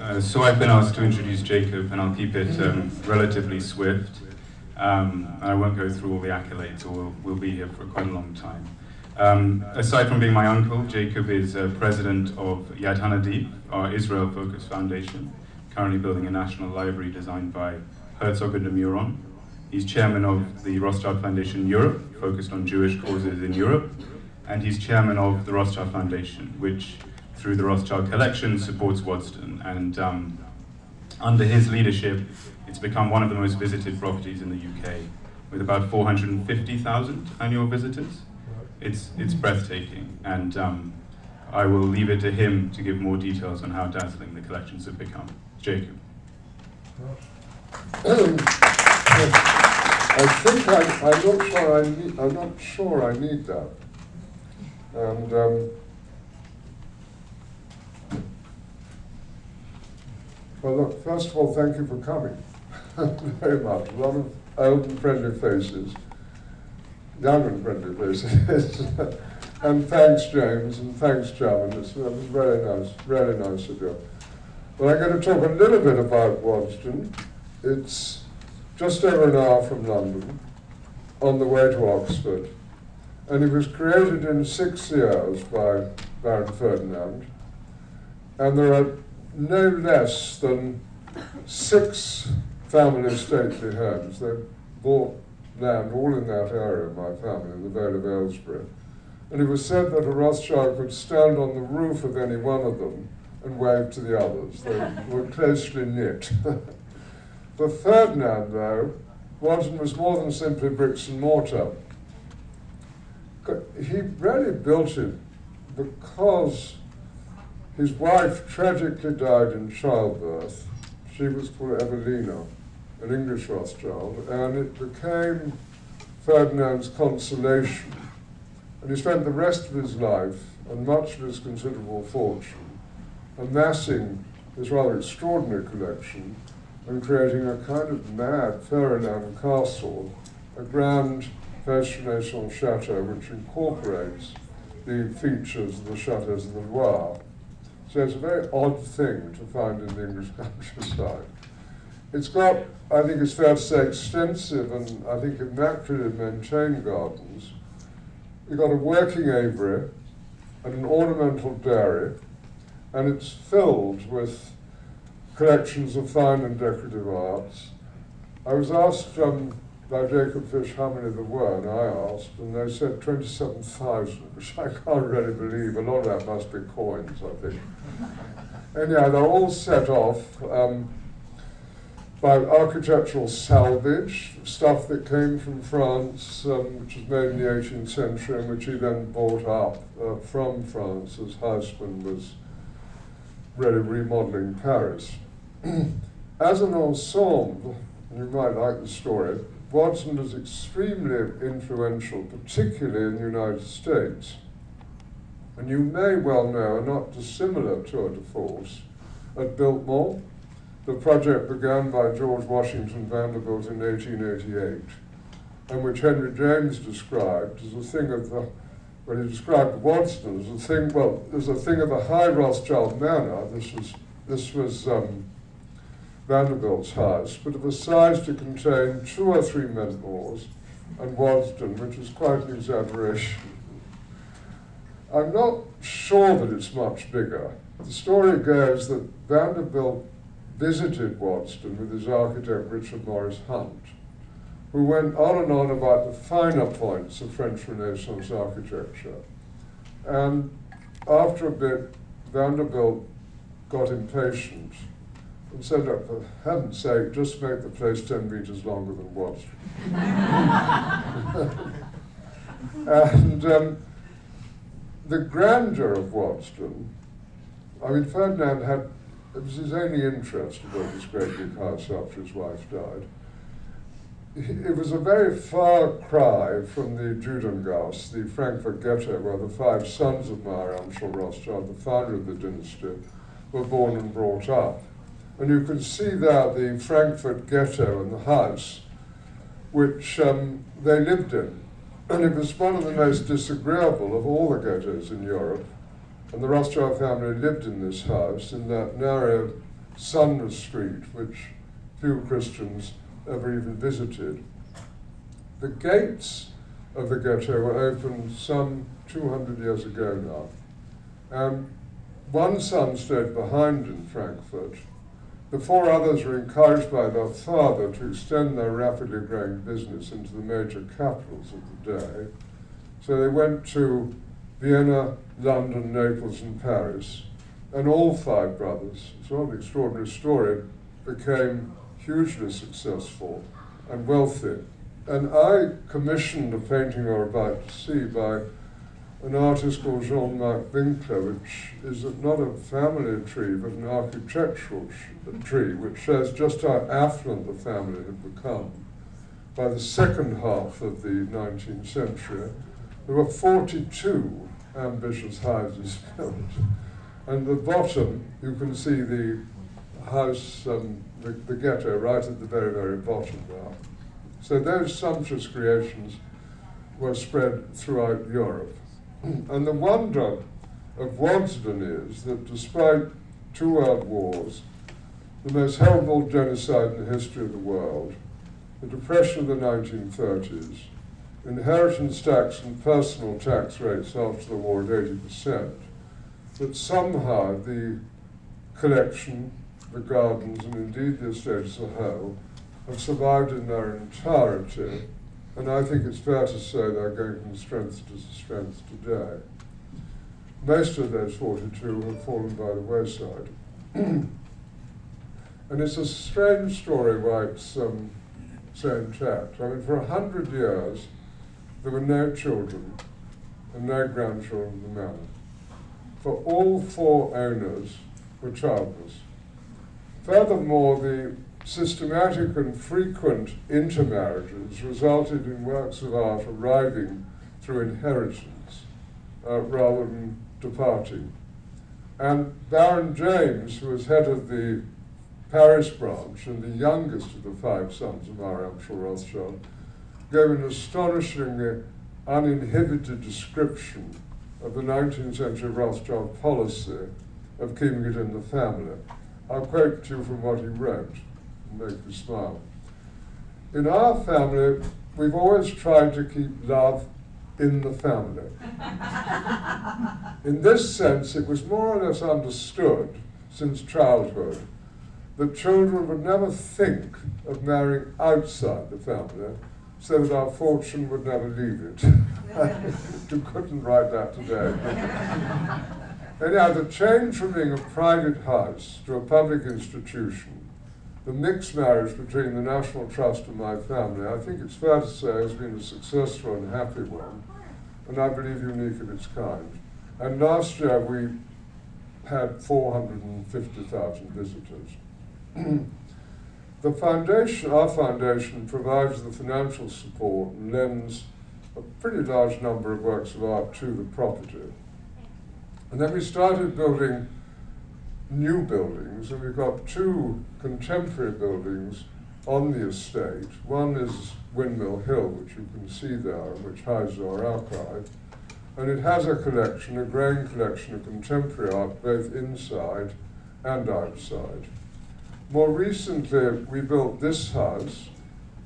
Uh, so I've been asked to introduce Jacob, and I'll keep it um, relatively swift. Um, I won't go through all the accolades, or we'll, we'll be here for quite a long time. Um, aside from being my uncle, Jacob is uh, president of Yad Hanadiv, our Israel-focused foundation, currently building a national library designed by Herzog and de Meuron. He's chairman of the Rothschild Foundation Europe, focused on Jewish causes in Europe, and he's chairman of the Rothschild Foundation, which through the Rothschild Collection supports Waddesdon. And um, under his leadership, it's become one of the most visited properties in the UK, with about 450,000 annual visitors. It's, it's breathtaking, and um, I will leave it to him to give more details on how dazzling the collections have become. Jacob. I think I, am not sure I need, I'm not sure I need that. And um, well, look, first of all, thank you for coming very much. A lot of old friendly faces young and friendly faces. and thanks, James, and thanks, Chairman. It was uh, very nice, very nice of you. Well, I'm going to talk a little bit about Waddesdon. It's just over an hour from London, on the way to Oxford. And it was created in six years by Baron Ferdinand. And there are no less than six family stately homes. They bought land all in that area, my family, in the Vale of Aylesbury. And it was said that a Rothschild could stand on the roof of any one of them and wave to the others. They were closely knit. For Ferdinand, though, Waddesdon was more than simply bricks and mortar. He really built it because his wife tragically died in childbirth. She was called Evelina an English Rothschild, and it became Ferdinand's consolation. And he spent the rest of his life and much of his considerable fortune amassing this rather extraordinary collection and creating a kind of mad Ferdinand castle, a grand fascination chateau which incorporates the features of the chateaus of the Loire. So it's a very odd thing to find in the English countryside. It's got, I think it's fair to say, extensive and I think immaculately maintained gardens. You've got a working aviary and an ornamental dairy, and it's filled with collections of fine and decorative arts. I was asked um, by Jacob Fish how many there were, and I asked, and they said 27,000, which I can't really believe. A lot of that must be coins, I think. Anyhow, they're all set off. Um, by architectural salvage, stuff that came from France, um, which was made in the 18th century, and which he then bought up uh, from France as Haussmann was really remodeling Paris. as an ensemble, you might like the story, Waddesdon was extremely influential, particularly in the United States. And you may well know a not dissimilar tour de force at Biltmore, the project began by George Washington Vanderbilt in 1888, and which Henry James described as a thing of the, when he described Waddesdon as a thing, well, as a thing of a high Rothschild manner. This was, this was um, Vanderbilt's house, but of a size to contain two or three Mentmores and Waddesdon, which is quite an exaggeration. I'm not sure that it's much bigger. The story goes that Vanderbilt visited Waddesdon with his architect Richard Morris Hunt, who went on and on about the finer points of French Renaissance architecture. And after a bit, Vanderbilt got impatient said, oh, for heaven's sake, just make the place 10 meters longer than Waddesdon. and um, the grandeur of Waddesdon, I mean, Ferdinand had it was his only interest to build this great big house after his wife died. It was a very far cry from the Judengasse, the Frankfurt ghetto, where the five sons of Mayer Amschel Rothschild, the founder of the dynasty, were born and brought up. And you can see there the Frankfurt ghetto and the house which um, they lived in. And it was one of the most disagreeable of all the ghettos in Europe. And the Rothschild family lived in this house, in that narrow Sumner Street, which few Christians ever even visited. The gates of the ghetto were opened some 200 years ago now. And one son stayed behind in Frankfurt. The four others were encouraged by their father to extend their rapidly growing business into the major capitals of the day. So they went to Vienna, London, Naples, and Paris. And all five brothers, it's not an extraordinary story, became hugely successful and wealthy. And I commissioned a painting you're about to see by an artist called Jean-Marc Winkler, which is not a family tree, but an architectural tree, which shows just how affluent the family had become. By the second half of the 19th century, there were 42 ambitious houses built. And at the bottom, you can see the house, um, the, the ghetto, right at the very, very bottom there. So those sumptuous creations were spread throughout Europe. and the wonder of Waddesdon is that despite two world wars, the most horrible genocide in the history of the world, the depression of the 1930s, inheritance tax and personal tax rates after the war at 80%, that somehow the collection, the gardens, and indeed the estate as a whole, have survived in their entirety, and I think it's fair to say they're going from strength to strength today. Most of those 42 have fallen by the wayside. and it's a strange story why it's um, so intact. I mean, for a hundred years, there were no children and no grandchildren of the manor. For all four owners were childless. Furthermore, the systematic and frequent intermarriages resulted in works of art arriving through inheritance uh, rather than departing. And Baron James, who was head of the Paris branch and the youngest of the five sons of our Amschel Rothschild, gave an astonishingly uninhibited description of the 19th century Rothschild policy of keeping it in the family. I'll quote to you from what he wrote make you smile. In our family, we've always tried to keep love in the family. in this sense, it was more or less understood since childhood that children would never think of marrying outside the family so that our fortune would never leave it. you couldn't write that today. Anyhow, the change from being a private house to a public institution the mixed marriage between the National Trust and my family, I think it's fair to say, has been a successful and happy one, and I believe unique of its kind. And last year we had 450,000 visitors. the foundation, our foundation, provides the financial support and lends a pretty large number of works of art to the property. And then we started building new buildings, and we've got two contemporary buildings on the estate. One is Windmill Hill, which you can see there, which houses our archive. And it has a collection, a growing collection of contemporary art, both inside and outside. More recently, we built this house,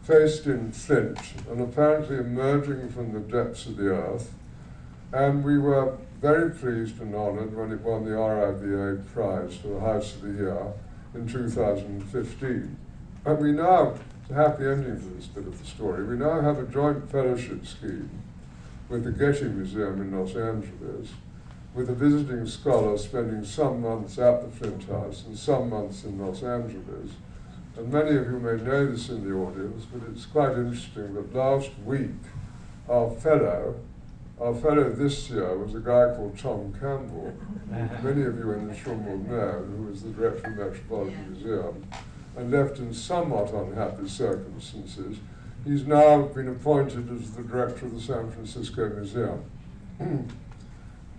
faced in flint, and apparently emerging from the depths of the earth. And we were very pleased and honoured when it won the RIBA prize for the House of the Year in 2015. And we now, it's a happy ending to this bit of the story, we now have a joint fellowship scheme with the Getty Museum in Los Angeles, with a visiting scholar spending some months at the Flint House and some months in Los Angeles. And many of you may know this in the audience, but it's quite interesting that last week our fellow our fellow this year was a guy called Tom Campbell, many of you in this room will know, who was the director of the Metropolitan Museum, and left in somewhat unhappy circumstances. He's now been appointed as the director of the San Francisco Museum.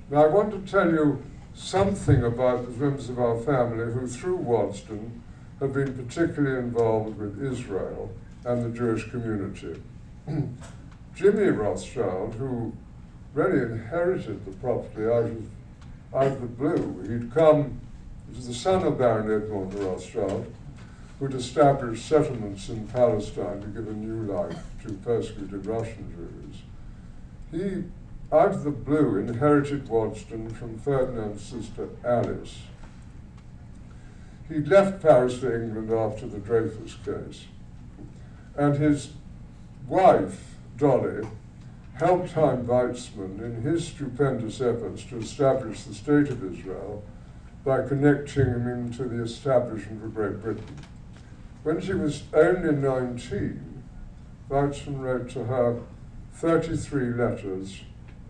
now I want to tell you something about the members of our family who, through Waddesdon, have been particularly involved with Israel and the Jewish community. Jimmy Rothschild, who really inherited the property out of, out of the blue. He'd come He was the son of Baron Edmond Rothschild, who'd established settlements in Palestine to give a new life to persecuted Russian Jews. He, out of the blue, inherited Waddesdon from Ferdinand's sister Alice. He left Paris for England after the Dreyfus case, and his wife, Dolly, helped Chaim Weizmann in his stupendous efforts to establish the State of Israel by connecting him into the establishment of Great Britain. When she was only 19, Weizmann wrote to her 33 letters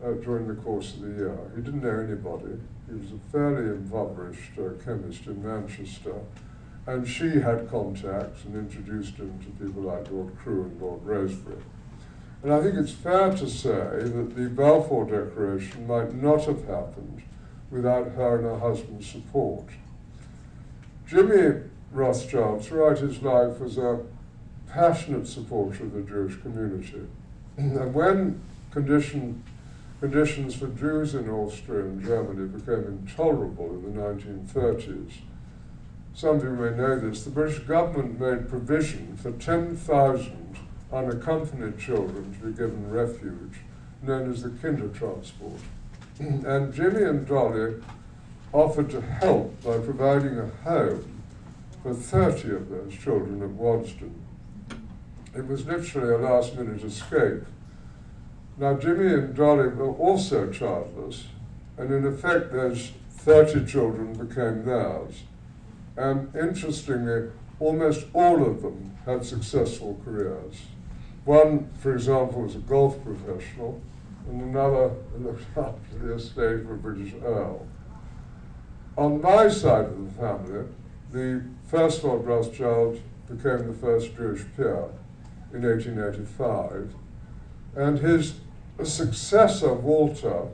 uh, during the course of the year. He didn't know anybody. He was a fairly impoverished uh, chemist in Manchester. And she had contacts and introduced him to people like Lord Crewe and Lord Rosebery. And I think it's fair to say that the Balfour Declaration might not have happened without her and her husband's support. Jimmy Rothschild, throughout his life, was a passionate supporter of the Jewish community. and when condition, conditions for Jews in Austria and Germany became intolerable in the 1930s, some of you may know this, the British government made provision for 10,000 unaccompanied children to be given refuge, known as the Kindertransport. and Jimmy and Dolly offered to help by providing a home for 30 of those children at Waddesdon. It was literally a last minute escape. Now, Jimmy and Dolly were also childless, and in effect, those 30 children became theirs. And interestingly, almost all of them had successful careers. One, for example, was a golf professional, and another looked after the estate of a British Earl. On my side of the family, the first Lord Rothschild became the first Jewish peer in 1885, and his successor, Walter,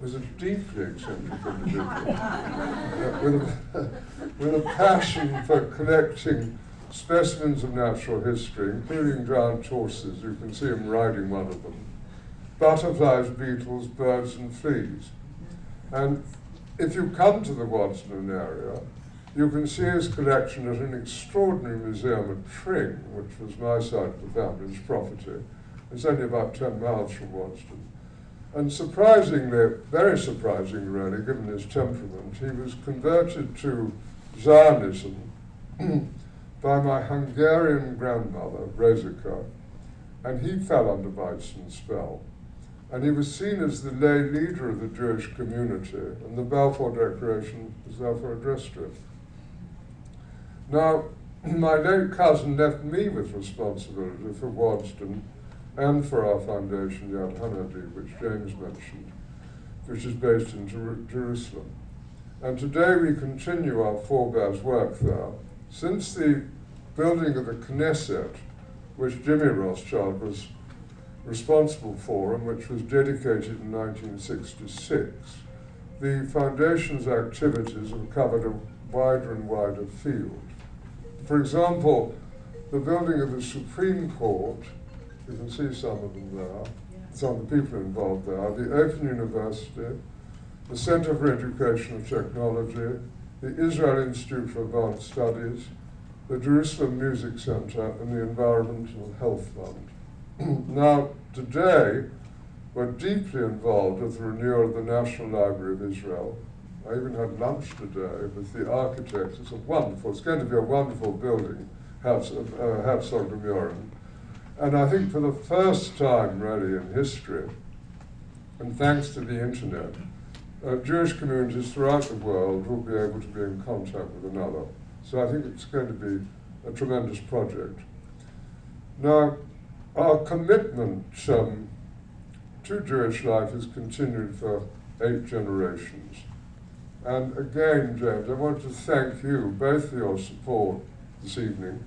was a deeply eccentric individual with, a, with a passion for collecting specimens of natural history, including giant horses. You can see him riding one of them. Butterflies, beetles, birds, and fleas. And if you come to the Waddesdon area, you can see his collection at an extraordinary museum at Tring, which was my side of the family's property. It's only about 10 miles from Waddesdon. And surprisingly, very surprisingly really, given his temperament, he was converted to Zionism by my Hungarian grandmother, Rosika, and he fell under Weizmann's spell. And he was seen as the lay leader of the Jewish community, and the Balfour Declaration was therefore addressed to him. Now, my late cousin left me with responsibility for Waddesdon and for our foundation, Yad Hanadi, which James mentioned, which is based in Jer Jerusalem. And today we continue our forebears' work there. Since the building of the Knesset, which Jimmy Rothschild was responsible for and which was dedicated in 1966, the foundation's activities have covered a wider and wider field. For example, the building of the Supreme Court, you can see some of them there, some of the people involved there, the Open University, the Center for Educational Technology, the Israel Institute for Advanced Studies, the Jerusalem Music Center, and the Environmental Health Fund. now, today, we're deeply involved with the renewal of the National Library of Israel, I even had lunch today with the architects. It's a wonderful, it's going to be a wonderful building, Herzog uh, Meuron. And I think for the first time really in history, and thanks to the internet, uh, Jewish communities throughout the world will be able to be in contact with another. So I think it's going to be a tremendous project. Now, our commitment um, to Jewish life has continued for eight generations. And again, James, I want to thank you both for your support this evening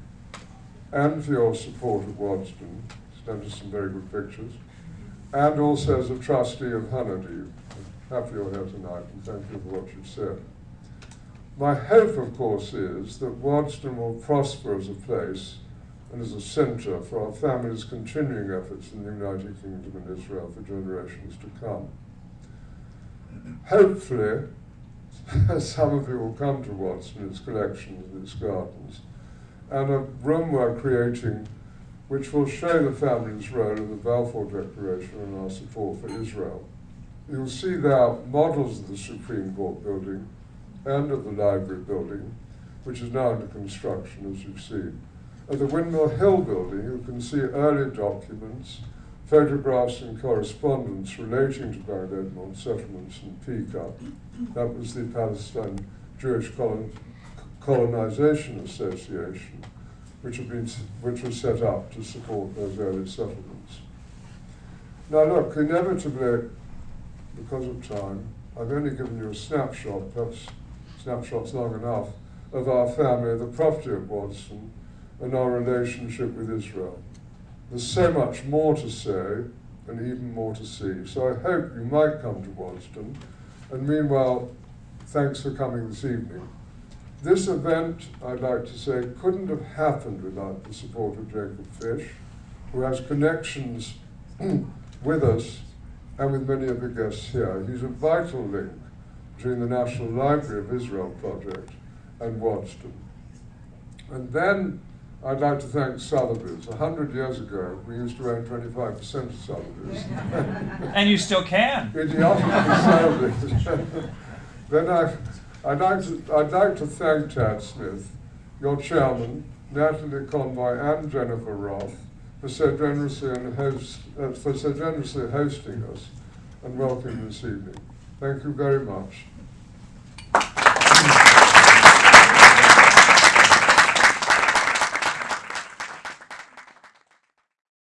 and for your support at Waddesdon. Sent us some very good pictures. And also as a trustee of Hanadi. Happy you're here tonight and thank you for what you've said. My hope, of course, is that Waddesdon will prosper as a place and as a centre for our family's continuing efforts in the United Kingdom and Israel for generations to come. Hopefully, some of you will come to Waddesdon, its collections and its gardens, and a room we're creating which will show the family's role in the Balfour Declaration and our support for Israel. You'll see there models of the Supreme Court building and of the library building, which is now under construction, as you've seen. At the Windmill Hill building, you can see early documents, photographs and correspondence relating to Bag Edmond settlements in PICA. That was the Palestine Jewish Colon- Colonization Association, which, had been, which was set up to support those early settlements. Now look, inevitably, because of time, I've only given you a snapshot, perhaps snapshot's long enough, of our family, the property of Waddesdon, and our relationship with Israel. There's so much more to say and even more to see. So I hope you might come to Waddesdon. And meanwhile, thanks for coming this evening. This event, I'd like to say, couldn't have happened without the support of Jacob Fish, who has connections with us and with many of the guests here. He's a vital link between the National Library of Israel project and Waddesdon. And then I'd like to thank Sotheby's. A hundred years ago, we used to own 25% of Sotheby's. And you still can. Idiotic Sotheby's. then I, I'd, like to, I'd like to thank Tad Smith, your chairman, Natalie Convoy, and Jennifer Roth for so generously, and host, uh, for so generously hosting us and welcoming this evening. Thank you very much.